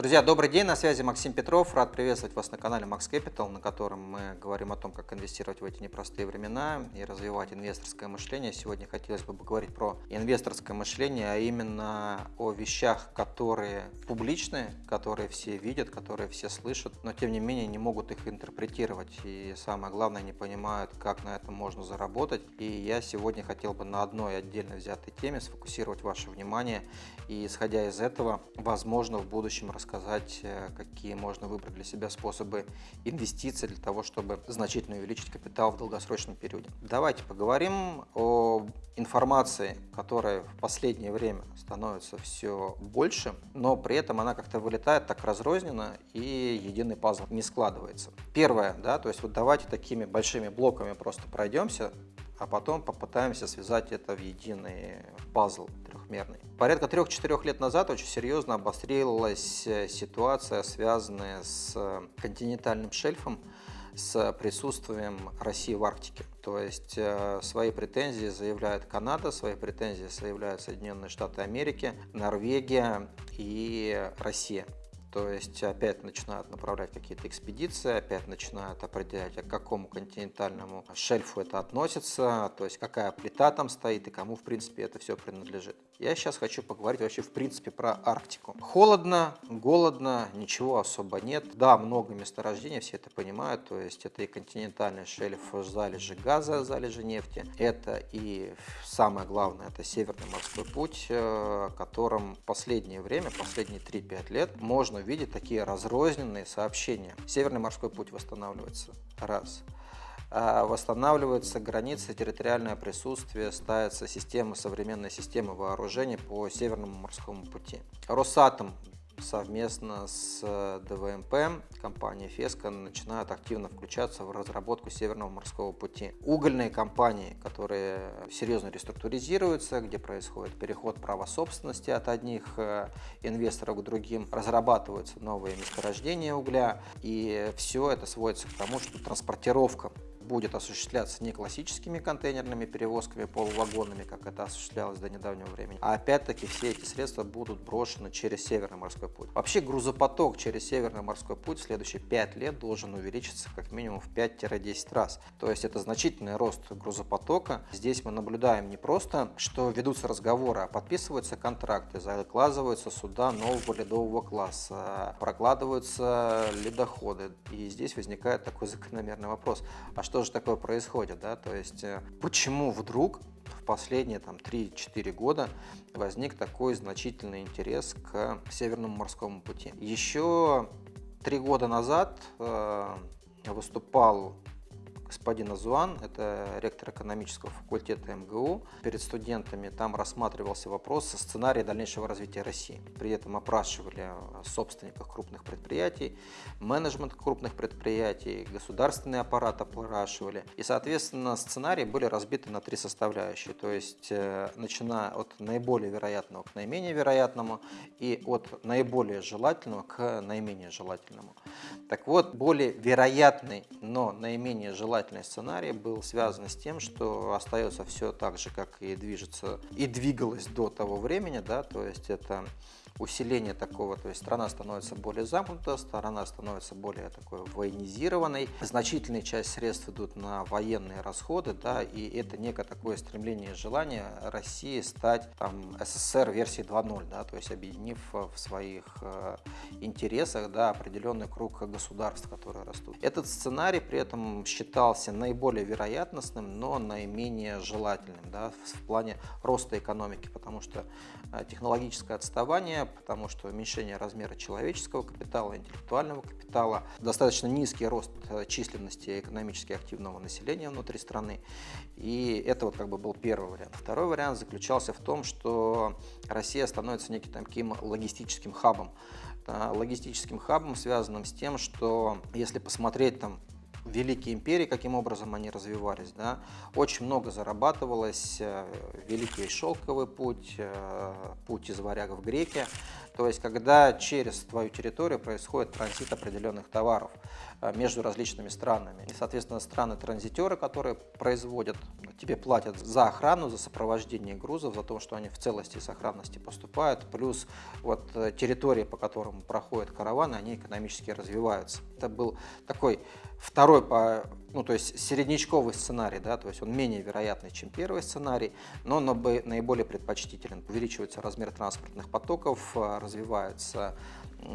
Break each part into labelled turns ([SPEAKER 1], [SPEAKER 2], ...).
[SPEAKER 1] Друзья, добрый день, на связи Максим Петров. Рад приветствовать вас на канале Max Capital, на котором мы говорим о том, как инвестировать в эти непростые времена и развивать инвесторское мышление. Сегодня хотелось бы поговорить про инвесторское мышление, а именно о вещах, которые публичны, которые все видят, которые все слышат, но тем не менее не могут их интерпретировать. И самое главное, не понимают, как на этом можно заработать. И я сегодня хотел бы на одной отдельно взятой теме сфокусировать ваше внимание и, исходя из этого, возможно, в будущем рассказать сказать, э, какие можно выбрать для себя способы инвестиций для того, чтобы значительно увеличить капитал в долгосрочном периоде. Давайте поговорим о информации, которая в последнее время становится все больше, но при этом она как-то вылетает так разрозненно и единый пазл не складывается. Первое, да, то есть вот давайте такими большими блоками просто пройдемся, а потом попытаемся связать это в единый пазл трехмерный. Порядка 3-4 лет назад очень серьезно обострилась э, ситуация, связанная с э, континентальным шельфом, с присутствием России в Арктике. То есть э, свои претензии заявляет Канада, свои претензии заявляют Соединенные Штаты Америки, Норвегия и Россия. То есть опять начинают направлять какие-то экспедиции, опять начинают определять, к какому континентальному шельфу это относится, то есть какая плита там стоит и кому в принципе это все принадлежит. Я сейчас хочу поговорить вообще в принципе про Арктику. Холодно, голодно, ничего особо нет. Да, много месторождений, все это понимают, то есть это и континентальный шельф, залежи газа, залежи нефти, это и самое главное, это Северный морской путь, э, которым последнее время, последние 3-5 лет можно увидеть такие разрозненные сообщения. Северный морской путь восстанавливается. Раз. А восстанавливаются границы, территориальное присутствие, ставится система, современная система вооружений по Северному морскому пути. Росатом совместно с э, ДВМП, компания Феска, начинают активно включаться в разработку Северного морского пути. Угольные компании, которые серьезно реструктуризируются, где происходит переход права собственности от одних э, инвесторов к другим, разрабатываются новые месторождения угля, и все это сводится к тому, что транспортировка будет осуществляться не классическими контейнерными перевозками полувагонами, как это осуществлялось до недавнего времени, а опять-таки все эти средства будут брошены через Северный морской путь. Вообще грузопоток через Северный морской путь в следующие 5 лет должен увеличиться как минимум в 5-10 раз. То есть это значительный рост грузопотока. Здесь мы наблюдаем не просто, что ведутся разговоры, а подписываются контракты, закладываются суда нового ледового класса, прокладываются ледоходы. И здесь возникает такой закономерный вопрос. А что же такое происходит, да, то есть э, почему вдруг в последние там 3-4 года возник такой значительный интерес к Северному морскому пути. Еще три года назад э, выступал господин Азуан, это ректор экономического факультета МГУ. Перед студентами там рассматривался вопрос сценария дальнейшего развития России. При этом опрашивали собственников крупных предприятий, менеджмент крупных предприятий, государственный аппарат опрашивали. И, соответственно, сценарии были разбиты на три составляющие. То есть, э, начиная от наиболее вероятного к наименее вероятному и от наиболее желательного к наименее желательному. Так вот, более вероятный, но наименее желательный желательный сценарий был связан с тем, что остается все так же, как и движется и двигалось до того времени, да, то есть это усиление такого, то есть страна становится более замкнута, страна становится более такой военизированной, значительная часть средств идут на военные расходы, да, и это некое такое стремление и желание России стать там СССР версии 2.0, да, то есть объединив в своих э, интересах, да, определенный круг государств, которые растут. Этот сценарий при этом считался наиболее вероятностным, но наименее желательным, да, в плане роста экономики, потому что э, технологическое отставание потому что уменьшение размера человеческого капитала, интеллектуального капитала, достаточно низкий рост э, численности экономически активного населения внутри страны. И это вот как бы был первый вариант. Второй вариант заключался в том, что Россия становится неким таким логистическим хабом. Логистическим хабом, связанным с тем, что если посмотреть там великие империи, каким образом они развивались. Да? Очень много зарабатывалось, э, Великий Шелковый путь, э, путь из варягов в греки. То есть, когда через твою территорию происходит транзит определенных товаров э, между различными странами. И, соответственно, страны-транзитеры, которые производят, тебе платят за охрану, за сопровождение грузов, за то, что они в целости и сохранности поступают. Плюс вот территории, по которым проходят караваны, они экономически развиваются. Это был такой второй по ну, то есть середнячковый сценарий, да, то есть он менее вероятный, чем первый сценарий, но наиболее предпочтителен. Увеличивается размер транспортных потоков, а, развивается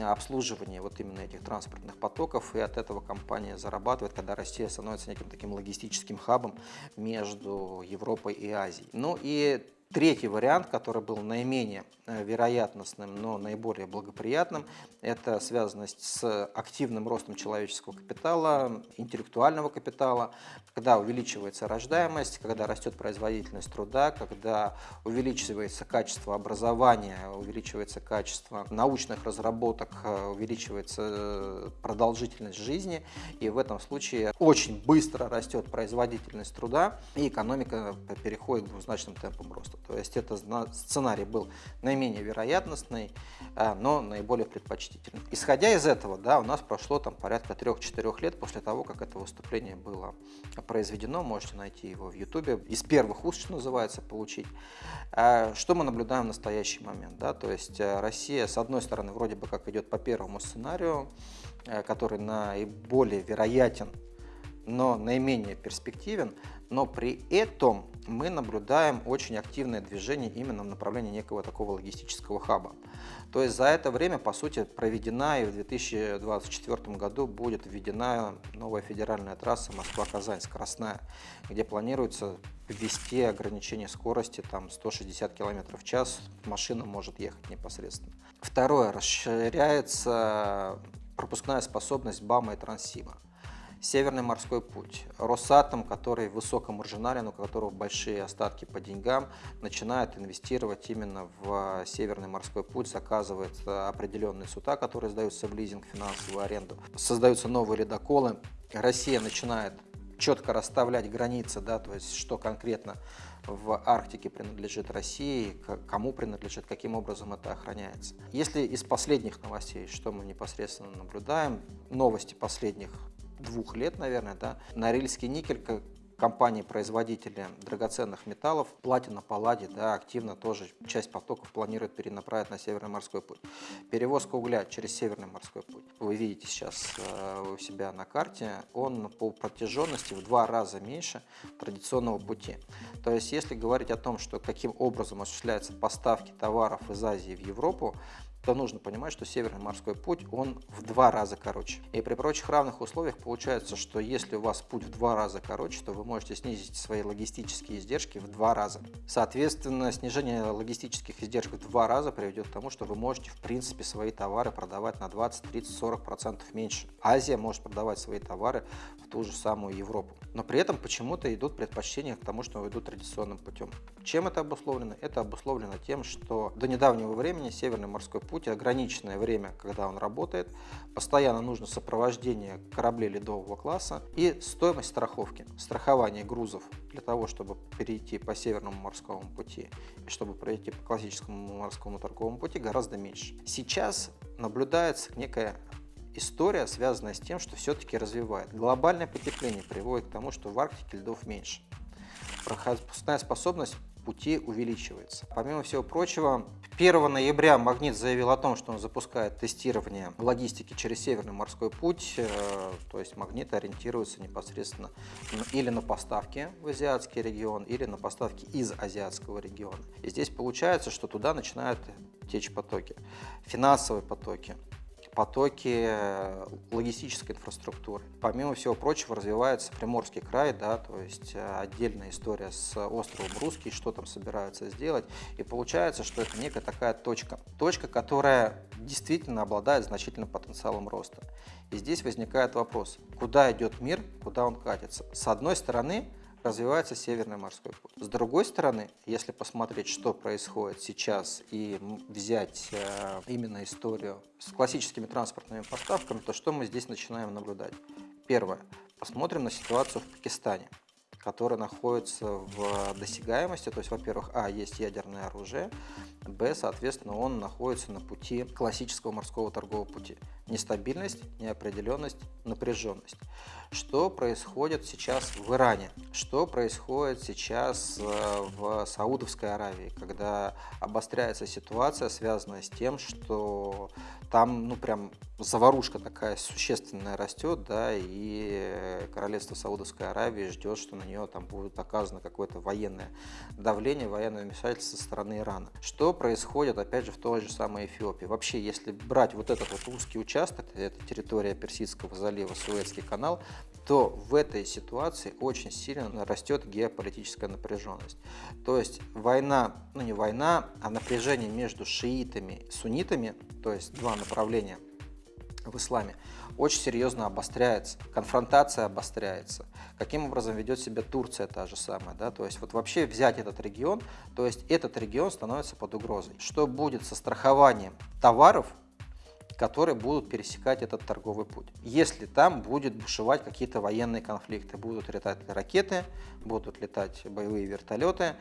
[SPEAKER 1] обслуживание вот именно этих транспортных потоков, и от этого компания зарабатывает, когда Россия становится неким таким логистическим хабом между Европой и Азией. Ну и Третий вариант, который был наименее э, вероятностным, но наиболее благоприятным, это связанность с активным ростом человеческого капитала, интеллектуального капитала, когда увеличивается рождаемость, когда растет производительность труда, когда увеличивается качество образования, увеличивается качество научных разработок, э, увеличивается э, продолжительность жизни, и в этом случае очень быстро растет производительность труда, и экономика переходит к двузначным темпам роста. То есть это сценарий был наименее вероятностный, э, но наиболее предпочтительный. Исходя из этого, да, у нас прошло там порядка 3-4 лет после того, как это выступление было произведено. Можете найти его в YouTube. Из первых уст, что называется, получить. Э, что мы наблюдаем в настоящий момент? Да? То есть э, Россия, с одной стороны, вроде бы как идет по первому сценарию, который наиболее вероятен но наименее перспективен, но при этом мы наблюдаем очень активное движение именно в направлении некого такого логистического хаба. То есть за это время, по сути, проведена и в 2024 году будет введена новая федеральная трасса Москва-Казань, скоростная, где планируется ввести ограничение скорости там 160 км в час, машина может ехать непосредственно. Второе, расширяется пропускная способность БАМа и Транссиба. Северный морской путь. Росатом, который высокомаржинален, у которого большие остатки по деньгам, начинает инвестировать именно в Северный морской путь, заказывает определенные суда, которые сдаются в лизинг, финансовую аренду. Создаются новые ледоколы. Россия начинает четко расставлять границы, да, то есть что конкретно в Арктике принадлежит России, кому принадлежит, каким образом это охраняется. Если из последних новостей, что мы непосредственно наблюдаем, новости последних двух лет, наверное, да, Норильский никель, как компании-производители драгоценных металлов, платина, палладий, да, активно тоже часть потоков планирует перенаправить на Северный морской путь. Перевозка угля через Северный морской путь. Вы видите сейчас э, у себя на карте, он по протяженности в два раза меньше традиционного пути. То есть, если говорить о том, что каким образом осуществляются поставки товаров из Азии в Европу, то нужно понимать, что Северный морской путь, он в два раза короче. И при прочих равных условиях получается, что если у вас путь в два раза короче, то вы можете снизить свои логистические издержки в два раза. Соответственно, снижение логистических издержек в два раза приведет к тому, что вы можете, в принципе, свои товары продавать на 20, 30, 40 процентов меньше. Азия может продавать свои товары в ту же самую Европу. Но при этом почему-то идут предпочтения к тому, что идут традиционным путем. Чем это обусловлено? Это обусловлено тем, что до недавнего времени Северный морской путь путь, ограниченное время, когда он работает, постоянно нужно сопровождение кораблей ледового класса и стоимость страховки, страхование грузов для того, чтобы перейти по Северному морскому пути и чтобы пройти по классическому морскому торговому пути гораздо меньше. Сейчас наблюдается некая история, связанная с тем, что все-таки развивает. Глобальное потепление приводит к тому, что в Арктике льдов меньше. Пропускная способность пути увеличивается. Помимо всего прочего, 1 ноября Магнит заявил о том, что он запускает тестирование логистики через Северный морской путь, э, то есть Магнит ориентируется непосредственно или на поставки в азиатский регион, или на поставки из азиатского региона. И здесь получается, что туда начинают течь потоки, финансовые потоки, потоки э, логистической инфраструктуры. Помимо всего прочего развивается Приморский край, да, то есть э, отдельная история с островом Русский, что там собираются сделать. И получается, что это некая такая точка. Точка, которая действительно обладает значительным потенциалом роста. И здесь возникает вопрос, куда идет мир, куда он катится. С одной стороны, развивается Северный морской путь. С другой стороны, если посмотреть, что происходит сейчас и взять э, именно историю с классическими транспортными поставками, то что мы здесь начинаем наблюдать? Первое. Посмотрим на ситуацию в Пакистане. который находится в досягаемости, то есть, во-первых, а, есть ядерное оружие, б, соответственно, он находится на пути классического морского торгового пути. Нестабильность, неопределенность, напряженность. Что происходит сейчас в Иране? Что происходит сейчас э, в Саудовской Аравии, когда обостряется ситуация, связанная с тем, что там, ну, прям заварушка такая существенная растет, да, и королевство Саудовской Аравии ждет, что на нее там будет оказано какое-то военное давление, военное вмешательство со стороны Ирана. Что происходит, опять же, в той же самой Эфиопии? Вообще, если брать вот этот вот узкий участок, это территория Персидского залива, Суэцкий канал, то в этой ситуации очень сильно растет геополитическая напряженность. То есть война, ну не война, а напряжение между шиитами и суннитами, то есть два направления в исламе, очень серьезно обостряется, конфронтация обостряется. Каким образом ведет себя Турция та же самая, да, то есть вот вообще взять этот регион, то есть этот регион становится под угрозой. Что будет со страхованием товаров которые будут пересекать этот торговый путь. Если там будет бушевать какие-то военные конфликты, будут летать ракеты, будут летать боевые вертолеты,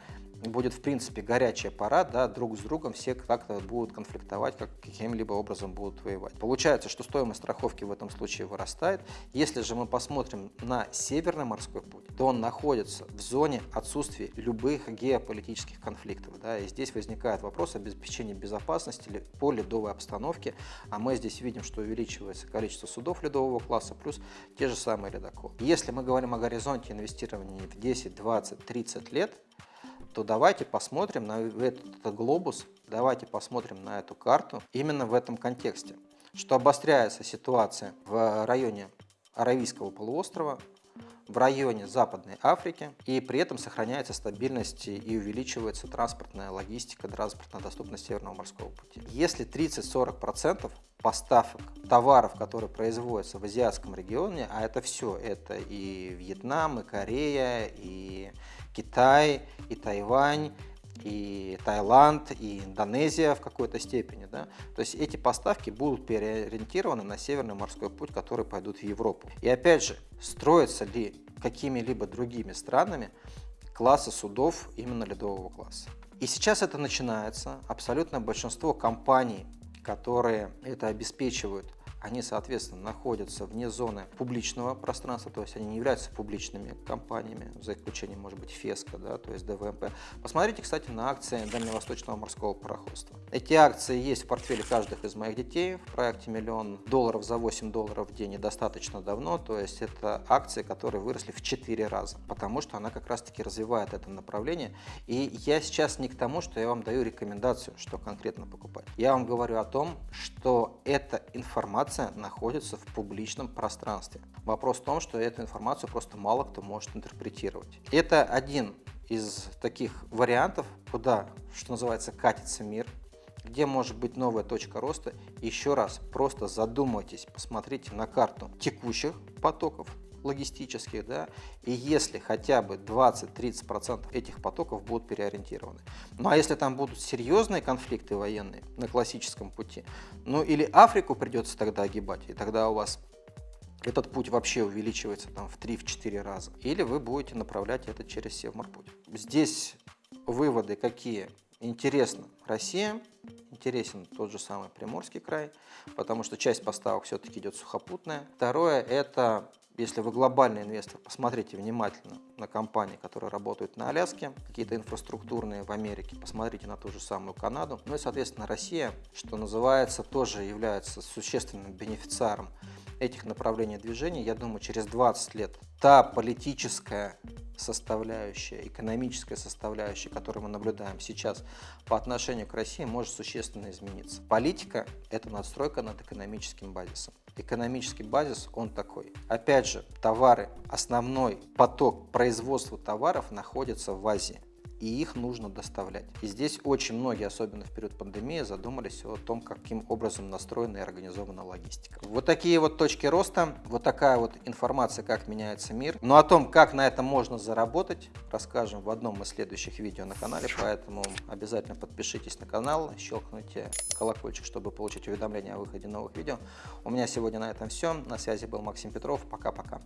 [SPEAKER 1] будет, в принципе, горячая пора, да, друг с другом все как-то будут конфликтовать, как каким-либо образом будут воевать. Получается, что стоимость страховки в этом случае вырастает. Если же мы посмотрим на Северный морской путь, то он находится в зоне отсутствия любых геополитических конфликтов. Да, и здесь возникает вопрос обеспечения безопасности по ледовой обстановке, а мы здесь видим, что увеличивается количество судов ледового класса, плюс те же самые ледоколы. Если мы говорим о горизонте инвестирования в 10, 20, 30 лет, то давайте посмотрим на этот, этот глобус, давайте посмотрим на эту карту именно в этом контексте, что обостряется ситуация в районе Аравийского полуострова, в районе Западной Африки, и при этом сохраняется стабильность и увеличивается транспортная логистика, транспортная доступность Северного морского пути. Если 30-40% поставок товаров, которые производятся в азиатском регионе, а это все, это и Вьетнам, и Корея, и Китай, и Тайвань, и Таиланд, и Индонезия в какой-то степени. Да? То есть эти поставки будут переориентированы на Северный морской путь, который пойдут в Европу. И опять же, строятся ли какими-либо другими странами классы судов именно ледового класса. И сейчас это начинается. Абсолютное большинство компаний, которые это обеспечивают, они, соответственно, находятся вне зоны публичного пространства, то есть они не являются публичными компаниями, за исключением, может быть, ФЕСКО, да, то есть ДВМП. Посмотрите, кстати, на акции Дальневосточного морского пароходства. Эти акции есть в портфеле каждых из моих детей в проекте «Миллион долларов за 8 долларов в день» достаточно давно, то есть это акции, которые выросли в 4 раза, потому что она как раз-таки развивает это направление. И я сейчас не к тому, что я вам даю рекомендацию, что конкретно покупать. Я вам говорю о том, что эта информация информация находится в публичном пространстве. Вопрос в том, что эту информацию просто мало кто может интерпретировать. Это один из таких вариантов, куда, что называется, катится мир, где может быть новая точка роста. Еще раз, просто задумайтесь, посмотрите на карту текущих потоков, логистических, да, и если хотя бы 20-30% этих потоков будут переориентированы. Ну а если там будут серьезные конфликты военные на классическом пути, ну или Африку придется тогда огибать, и тогда у вас этот путь вообще увеличивается там в 3-4 раза, или вы будете направлять это через Севморпуть. Здесь выводы какие? Интересно Россия, интересен тот же самый Приморский край, потому что часть поставок все-таки идет сухопутная. Второе – это если вы глобальный инвестор, посмотрите внимательно на компании, которые работают на Аляске, какие-то инфраструктурные в Америке, посмотрите на ту же самую Канаду. Ну и, соответственно, Россия, что называется, тоже является существенным бенефициаром этих направлений движения. Я думаю, через 20 лет та политическая составляющая, экономическая составляющая, которую мы наблюдаем сейчас по отношению к России, может существенно измениться. Политика – это надстройка над экономическим базисом. Экономический базис, он такой. Опять же, товары, основной поток производства товаров находится в Азии и их нужно доставлять. И здесь очень многие, особенно в период пандемии, задумались о том, каким образом настроена и организована логистика. Вот такие вот точки роста, вот такая вот информация, как меняется мир. Но о том, как на этом можно заработать, расскажем в одном из следующих видео на канале, поэтому обязательно подпишитесь на канал, щелкните колокольчик, чтобы получить уведомления о выходе новых видео. У меня сегодня на этом все. На связи был Максим Петров. Пока-пока.